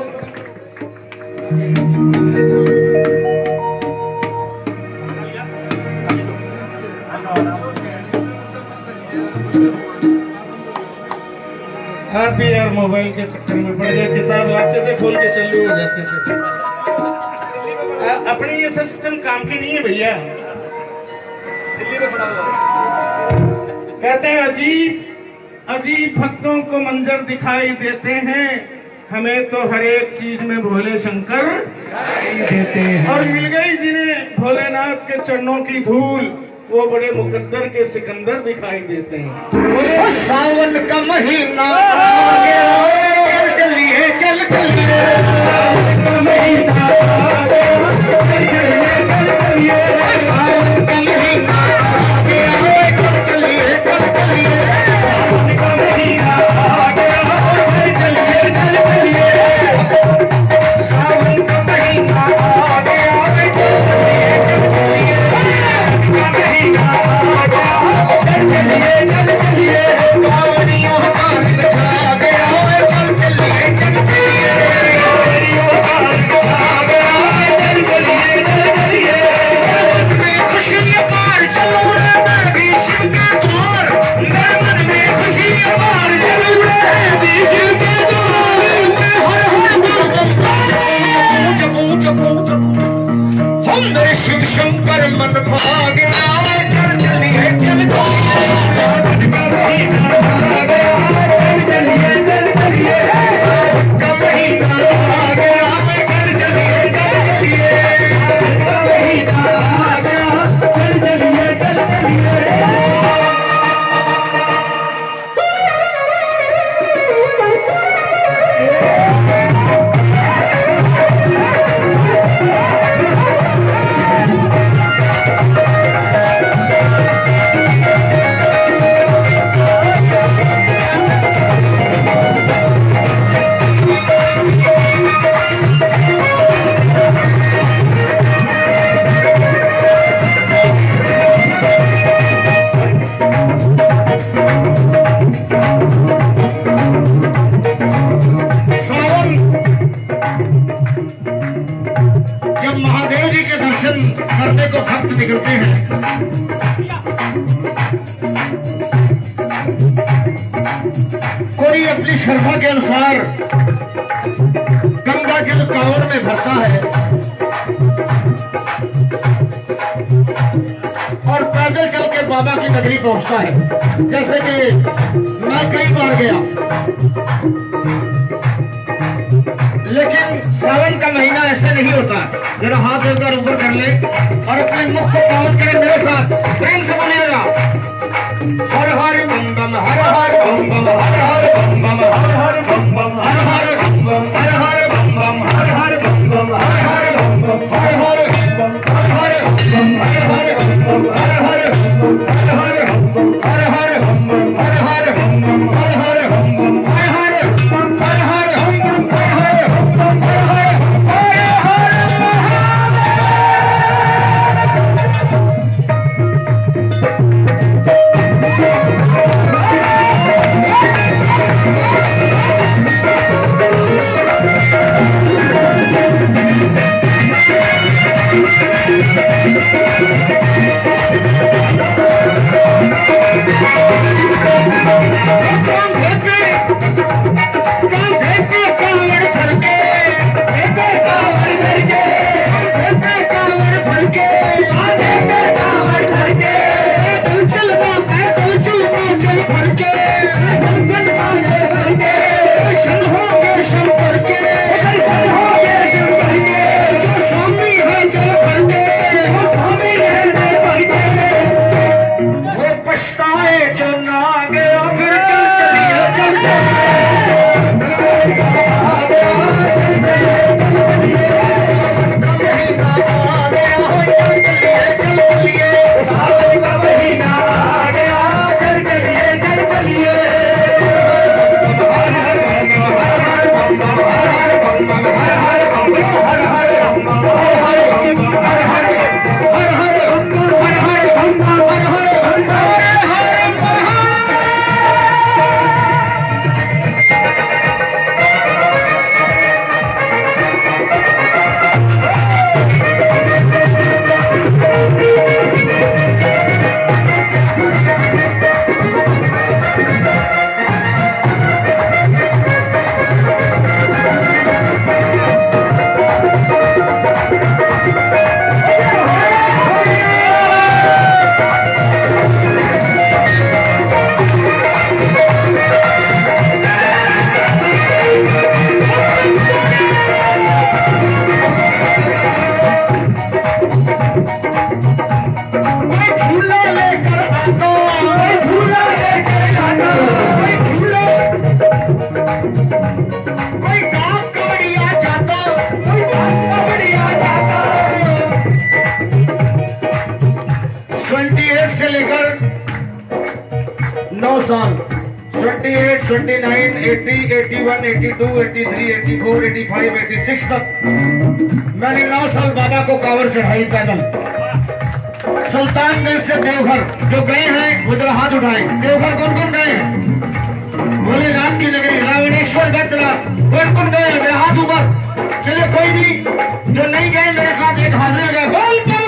आप भी यार मोबाइल के चक्कर में पड़ गए किताब लाते थे खोल के चालू हो जाते थे। आ, अपने ये सिस्टम काम की नहीं है भैया। कहते हैं अजीब अजीब भक्तों को मंजर दिखाई देते हैं। हमें तो हर एक चीज़ में भोले शंकर देते हैं। और मिल गई जिन्हें भोलेनाथ के चरणों की धूल। वो बड़े मुकद्दर के सिकंदर दिखाई देते हैं।
सावन का महीना चल चलिए। अपनी श्रद्धा के अनुसार गंगा जल कांवर में भरता है। और पैदल चल के बाबा की नगरी पहुँचता है। जैसे कि मैं कई बार गया। लेकिन सावन का महीना ऐसे नहीं होता। जरा हाथ ऊपर ऊपर कर ले और अपने मुख को पावन करें मेरे साथ। प्रेम से बोलिएगा हर हर बम बम हर हर बम बम हर हर बम बम हर हर बम बम हर हर बम बम हर हर बम बम हर हर बम बम हर हर बम बम हर हर 78 से लेकर
नौ
साल। 78, 79, 80, 81, 82, 83, 84, 85, 86 तक मैंने नौ साल बाबा को कावर चढ़ाई पैदल। सुल्तानगंज से देवघर। जो गए हैं वो हाथ उठाए। देवघर कौन कौन गए हैं? भोलेनाथ की नगरी रावणेश्वर बत्रा कौन कौन गए मेरा हाथ ऊपर। चलिए कोई भी जो नहीं गए मेरे साथ एक हाजिर गए। बोल तो!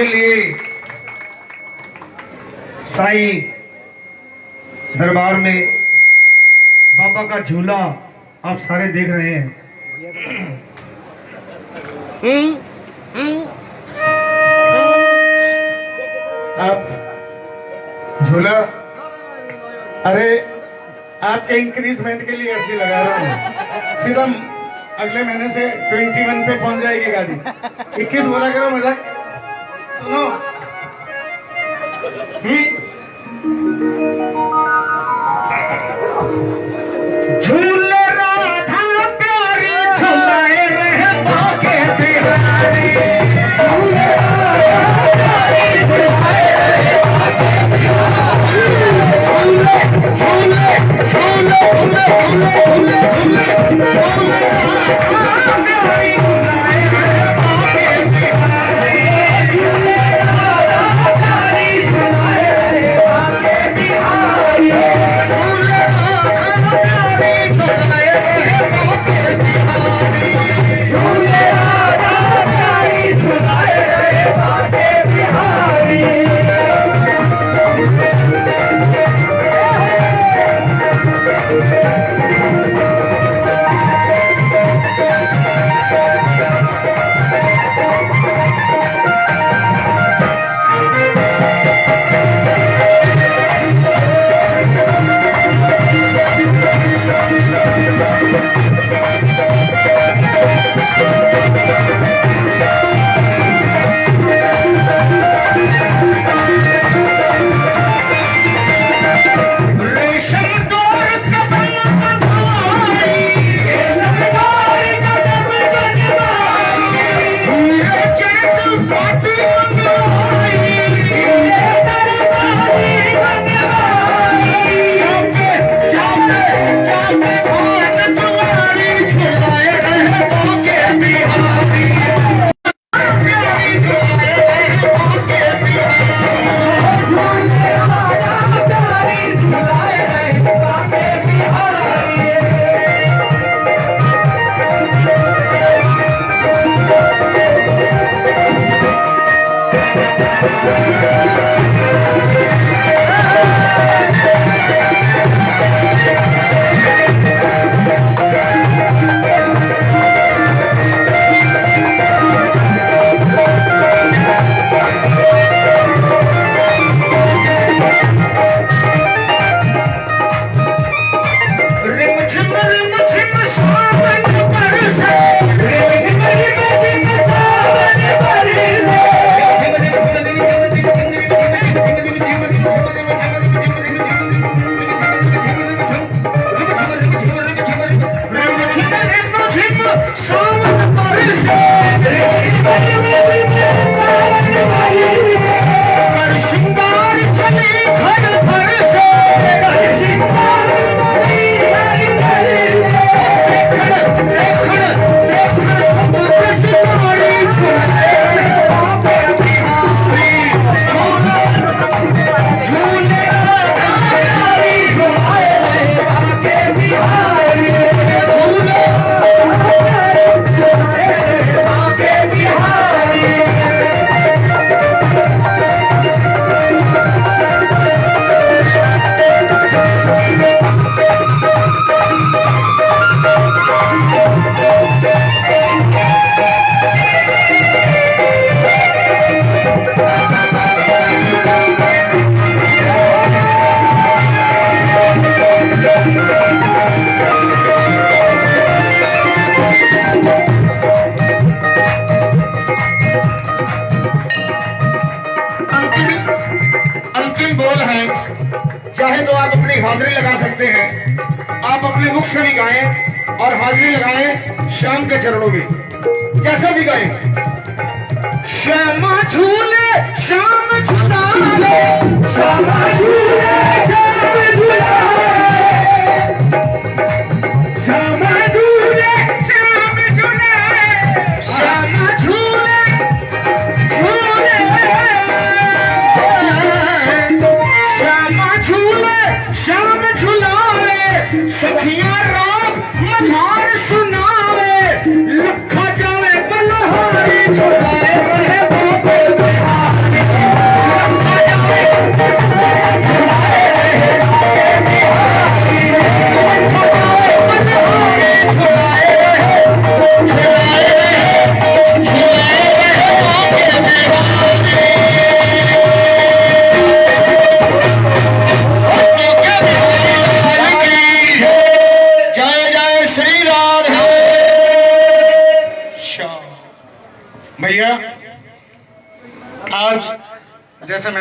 के लिए साईं दरबार में बाबा का झूला आप सारे देख रहे हैं।
आप झूला, अरे आपके इंक्रीजमेंट के लिए अर्जी लगा रहा हैं। सिर्फ़ अगले महीने से 21 पे पहुँच जाएगी गाड़ी। 21 बोला करो मज़ाक।
हाजिरी लगा सकते हैं। आप अपने मुख से भी गाएँ और हाजिरी लगाएँ श्याम के चरणों में। जैसा भी गाएँ। श्यामा झूले, श्याम झूला श्यामा झूले, श्याम झूलाले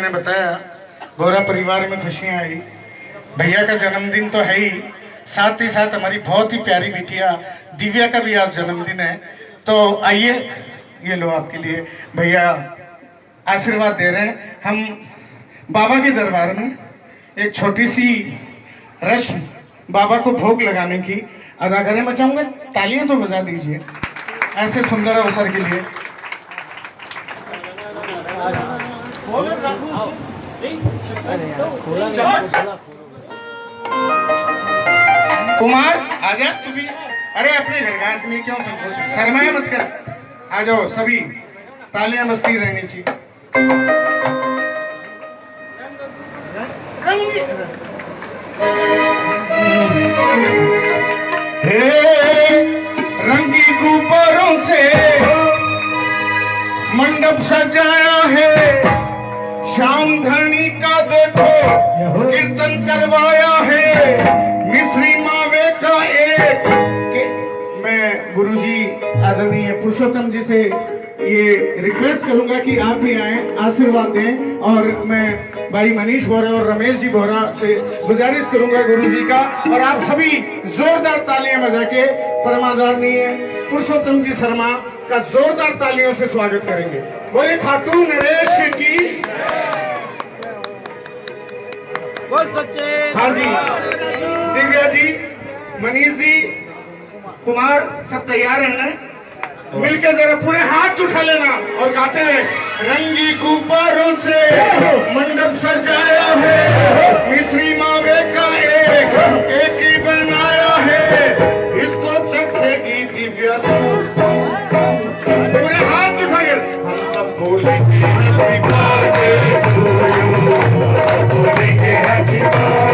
मैंने बताया, गोरा परिवार में खुशियाँ आई। भैया का जन्मदिन तो है ही। साथ ही साथ हमारी बहुत ही प्यारी बिटिया दिव्या का भी आज जन्मदिन है। तो आइए, ये लो आपके लिए। भैया आशीर्वाद दे रहे हैं। हम बाबा के दरबार में एक छोटी सी रस्म बाबा को भोग लगाने की अदा करें। मैं चाहूँगा तालियाँ तो बजा दीजिए, ऐसे सुंदर अवसर के लिए। कुमार आजा तू भी। अरे अपने घर का आदमी क्यों संकोच? शर्माए मत कर। आ जाओ सभी तालियाँ मस्ती रहनी चाहिए रंगी गुब्बारों से मंडप सजाया है। श्याम धनी का देखो, कीर्तन करवाया है। मिश्री मावे का एक मैं गुरुजी आदरणीय पुरुषोत्तम जी से ये रिक्वेस्ट करूँगा कि आप भी आए, आशीर्वाद दें और मैं भाई मनीष बोरा और रमेश जी बोरा से गुजारिश करूँगा गुरुजी का और आप सभी जोरदार तालियाँ बजा के परमादरणीय पुरुषोत्तम जी शर्मा का जोरदार तालियों से स्वागत करेंगे। बोले खाटू नरेश की।
बोल सच्चे।
हाँ जी। दिव्या जी मनीष जी कुमार सब तैयार है ना? मिलके जरा पूरे हाथ उठा लेना और गाते हैं रंगी गुब्बारों से मंडप सजाया है। मिश्री मावे का एक एक ही बनाया है। इसको चखेगी Divya Happy birthday to you. Happy birthday.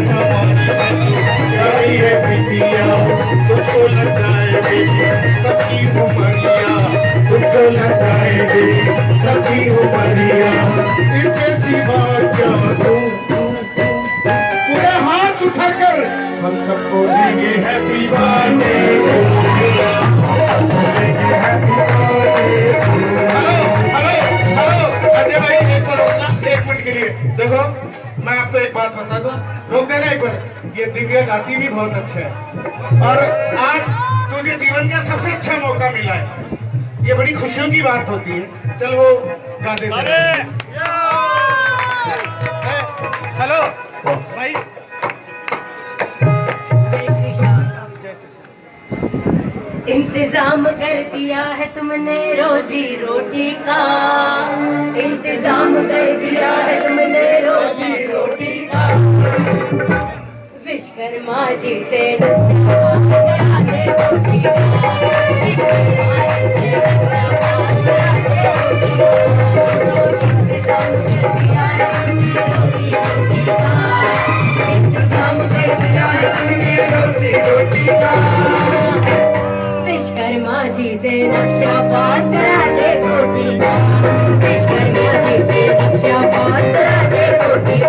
है है तू पूरा हाथ उठाकर हम सब बोलेंगे happy birthday hello hello hello Ajay भाई एक बार रोकना एक मिनट मिनट के लिए देखो मैं आपको एक बात बता दूँ रोक देना एक बार ये दिव्या गाती भी बहुत अच्छा है। और आज तुझे जीवन का सबसे अच्छा मौका मिला है। ये बड़ी खुशियों की बात होती है। चल वो गा दे हेलो भाई।
जय श्री श्याम। इंतज़ाम कर दिया है तुमने रोजी रोटी का। इंतज़ाम कर दिया है तुमने रोजी विश्वकर्मा जी से विश्वकर्मा जी से नक्शा पास करा दे कोटी विश्वकर्मा जी से नक्शा पास करा दे कोटी